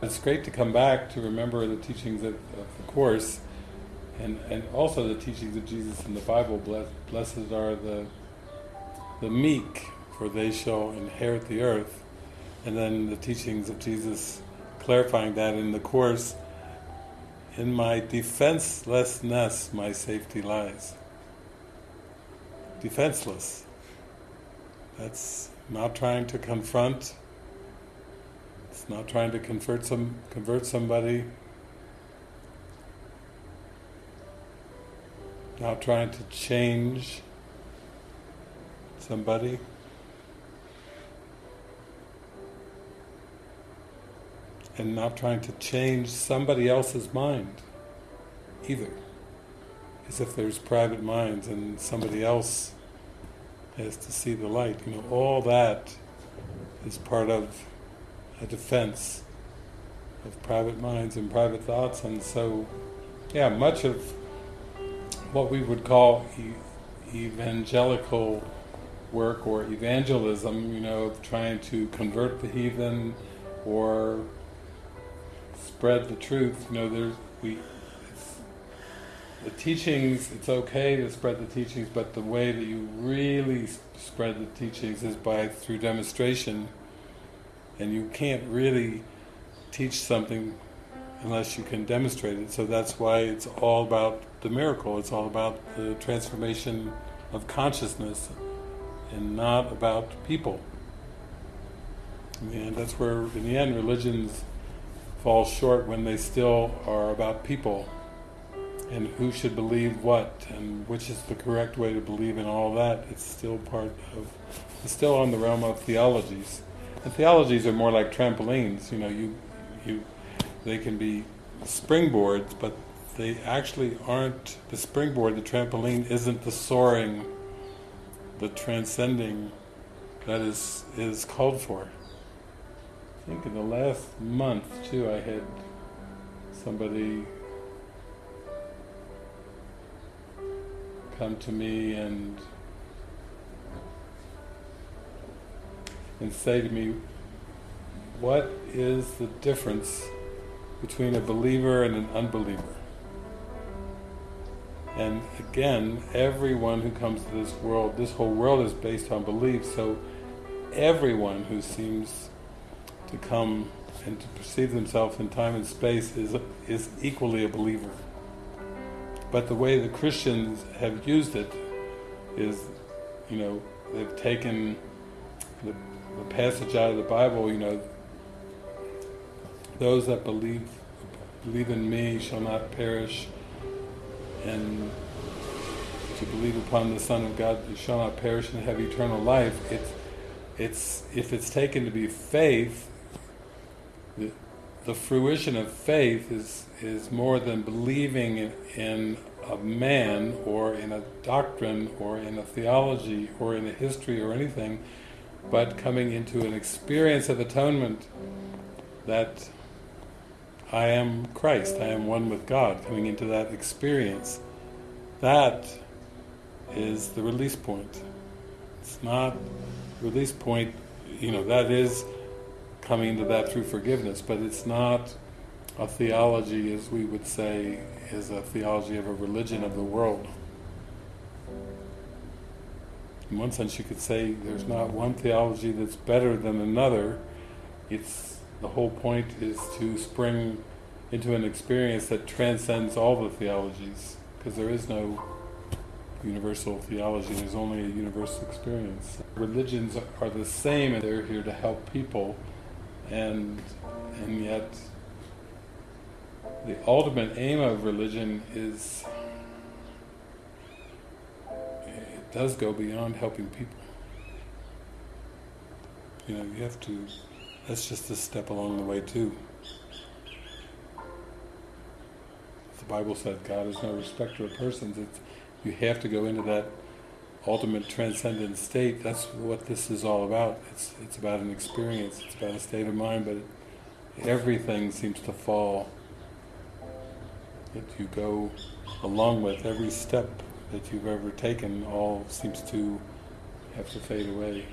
It's great to come back to remember the teachings of, the Course and, and also the teachings of Jesus in the Bible. Blessed are the, the meek, for they shall inherit the earth. And then the teachings of Jesus clarifying that in the Course, in my defenselessness my safety lies. Defenseless. That's not trying to confront, not trying to convert some convert somebody, not trying to change somebody. And not trying to change somebody else's mind either. As if there's private minds and somebody else has to see the light. You know, all that is part of a defense of private minds and private thoughts. And so yeah, much of what we would call e evangelical work or evangelism, you know, trying to convert the heathen or spread the truth, you know, there's, we, the teachings, it's okay to spread the teachings, but the way that you really spread the teachings is by through demonstration, and you can't really teach something unless you can demonstrate it. So that's why it's all about the miracle. It's all about the transformation of consciousness, and not about people. And that's where, in the end, religions fall short when they still are about people and who should believe what and which is the correct way to believe in all that. It's still part of, it's still on the realm of theologies. Theologies are more like trampolines, you know, you, you, they can be springboards, but they actually aren't, the springboard, the trampoline, isn't the soaring, the transcending that is, is called for. I think in the last month too I had somebody come to me and and say to me, what is the difference between a believer and an unbeliever? And again, everyone who comes to this world, this whole world is based on belief, so everyone who seems to come and to perceive themselves in time and space is, is equally a believer. But the way the Christians have used it is, you know, they've taken the passage out of the Bible, you know, those that believe believe in me shall not perish, and to believe upon the Son of God shall not perish and have eternal life. It's, it's if it's taken to be faith, the, the fruition of faith is is more than believing in, in a man or in a doctrine or in a theology or in a history or anything, but coming into an experience of atonement that I am Christ, I am one with God, coming into that experience. That is the release point. It's not release point, you know, that is coming to that through forgiveness, but it's not a theology, as we would say, is a theology of a religion of the world. In one sense you could say there's not one theology that's better than another. It's the whole point is to spring into an experience that transcends all the theologies, because there is no universal theology, there's only a universal experience. Religions are the same and they're here to help people and and yet the ultimate aim of religion is does go beyond helping people. You know, you have to, that's just a step along the way too. The Bible said God is no respecter of persons. It's, you have to go into that ultimate transcendent state. That's what this is all about. It's it's about an experience. It's about a state of mind, but everything seems to fall that you go along with, every step that you've ever taken all seems to have to fade away.